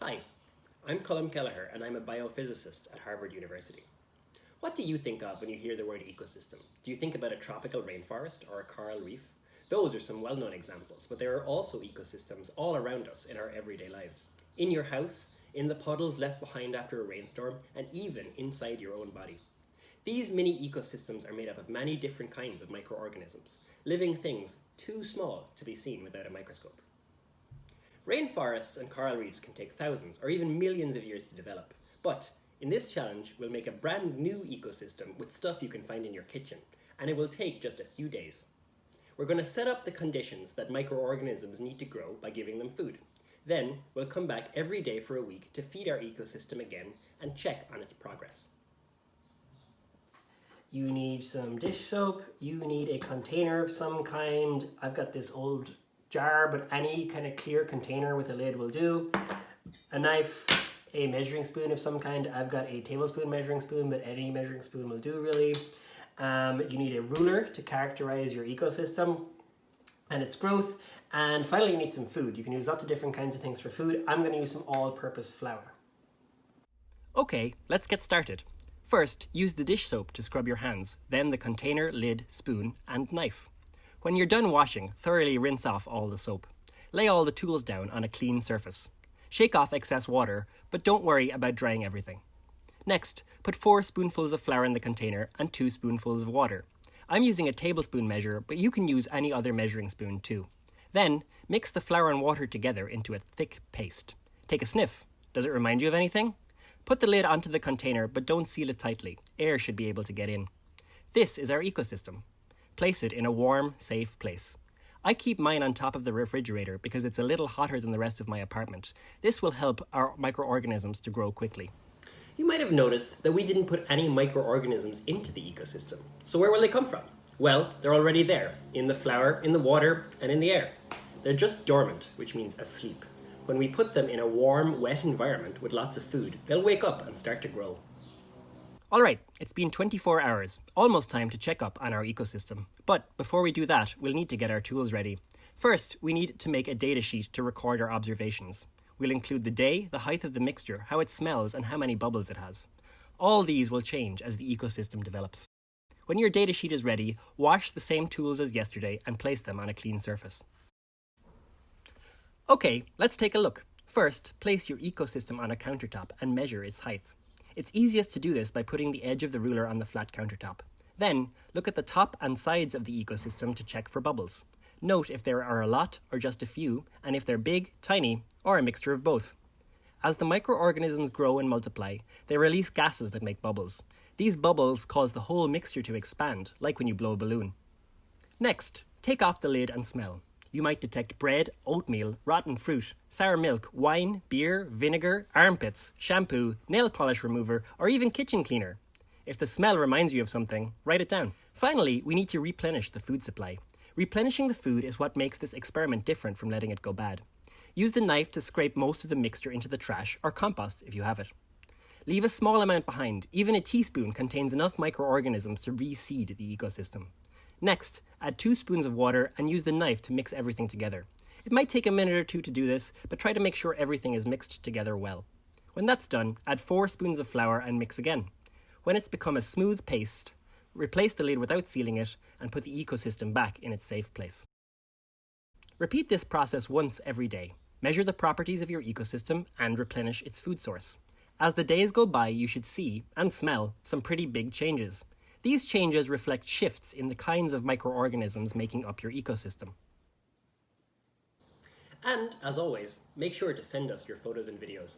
Hi, I'm Colm Kelleher and I'm a biophysicist at Harvard University. What do you think of when you hear the word ecosystem? Do you think about a tropical rainforest or a coral reef? Those are some well-known examples, but there are also ecosystems all around us in our everyday lives. In your house, in the puddles left behind after a rainstorm, and even inside your own body. These mini ecosystems are made up of many different kinds of microorganisms, living things too small to be seen without a microscope. Rainforests and coral reefs can take thousands or even millions of years to develop, but in this challenge, we'll make a brand new ecosystem with stuff you can find in your kitchen, and it will take just a few days. We're going to set up the conditions that microorganisms need to grow by giving them food. Then, we'll come back every day for a week to feed our ecosystem again and check on its progress. You need some dish soap, you need a container of some kind. I've got this old jar, but any kind of clear container with a lid will do. A knife, a measuring spoon of some kind. I've got a tablespoon measuring spoon, but any measuring spoon will do really. Um, you need a ruler to characterize your ecosystem and its growth. And finally, you need some food. You can use lots of different kinds of things for food. I'm going to use some all-purpose flour. Okay, let's get started. First, use the dish soap to scrub your hands, then the container, lid, spoon, and knife. When you're done washing, thoroughly rinse off all the soap. Lay all the tools down on a clean surface. Shake off excess water, but don't worry about drying everything. Next, put 4 spoonfuls of flour in the container and 2 spoonfuls of water. I'm using a tablespoon measure, but you can use any other measuring spoon too. Then, mix the flour and water together into a thick paste. Take a sniff. Does it remind you of anything? Put the lid onto the container, but don't seal it tightly. Air should be able to get in. This is our ecosystem. Place it in a warm, safe place. I keep mine on top of the refrigerator because it's a little hotter than the rest of my apartment. This will help our microorganisms to grow quickly. You might have noticed that we didn't put any microorganisms into the ecosystem. So where will they come from? Well, they're already there, in the flour, in the water, and in the air. They're just dormant, which means asleep. When we put them in a warm, wet environment with lots of food, they'll wake up and start to grow. Alright, it's been 24 hours, almost time to check up on our ecosystem. But before we do that, we'll need to get our tools ready. First, we need to make a datasheet to record our observations. We'll include the day, the height of the mixture, how it smells, and how many bubbles it has. All these will change as the ecosystem develops. When your datasheet is ready, wash the same tools as yesterday and place them on a clean surface. Okay, let's take a look. First, place your ecosystem on a countertop and measure its height. It's easiest to do this by putting the edge of the ruler on the flat countertop. Then, look at the top and sides of the ecosystem to check for bubbles. Note if there are a lot or just a few, and if they're big, tiny, or a mixture of both. As the microorganisms grow and multiply, they release gases that make bubbles. These bubbles cause the whole mixture to expand, like when you blow a balloon. Next, take off the lid and smell. You might detect bread, oatmeal, rotten fruit, sour milk, wine, beer, vinegar, armpits, shampoo, nail polish remover, or even kitchen cleaner. If the smell reminds you of something, write it down. Finally, we need to replenish the food supply. Replenishing the food is what makes this experiment different from letting it go bad. Use the knife to scrape most of the mixture into the trash or compost if you have it. Leave a small amount behind. Even a teaspoon contains enough microorganisms to reseed the ecosystem. Next, add two spoons of water and use the knife to mix everything together. It might take a minute or two to do this, but try to make sure everything is mixed together well. When that's done, add four spoons of flour and mix again. When it's become a smooth paste, replace the lid without sealing it, and put the ecosystem back in its safe place. Repeat this process once every day. Measure the properties of your ecosystem and replenish its food source. As the days go by, you should see, and smell, some pretty big changes. These changes reflect shifts in the kinds of microorganisms making up your ecosystem. And as always, make sure to send us your photos and videos.